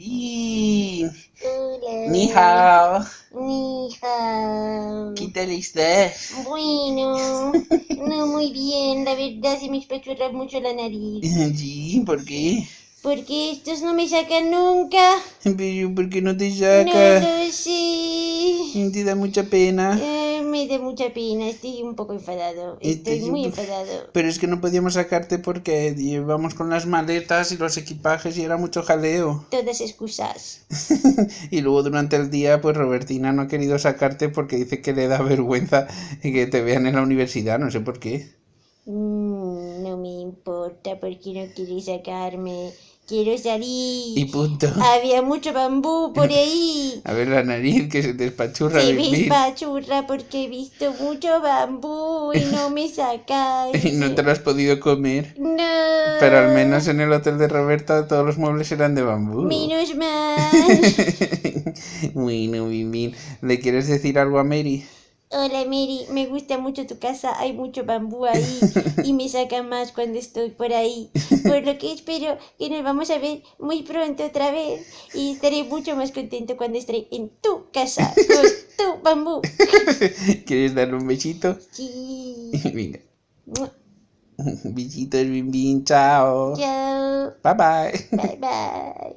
Bi. Hola. Ni hao. Ni hao. ¿Qué tal estás? Bueno, no muy bien, la verdad se me espachurra mucho la nariz. Sí, ¿por qué? Porque estos no me sacan nunca. Pero ¿por qué no te No saca? lo sé. Te da mucha pena. Eh, me da mucha pena, estoy un poco enfadado. Estoy es muy enfadado. Pero es que no podíamos sacarte porque llevamos con las maletas y los equipajes y era mucho jaleo. Todas excusas. y luego durante el día, pues Robertina no ha querido sacarte porque dice que le da vergüenza que te vean en la universidad, no sé por qué. Mm, no me importa porque no quiere sacarme. Quiero salir. Y punto. Había mucho bambú por ahí. A ver la nariz que se te espachurra Se me espachurra porque he visto mucho bambú y no me sacan. Y no te lo has podido comer. No. Pero al menos en el hotel de Roberta todos los muebles eran de bambú. Menos mal. bueno, Bimbín, ¿le quieres decir algo a Mary? Hola Mary, me gusta mucho tu casa, hay mucho bambú ahí y me saca más cuando estoy por ahí. Por lo que espero que nos vamos a ver muy pronto otra vez y estaré mucho más contento cuando estaré en tu casa con tu bambú. ¿Quieres darle un besito? Sí. Venga. Besitos, Bimbín, chao. Chao. Bye bye. Bye bye.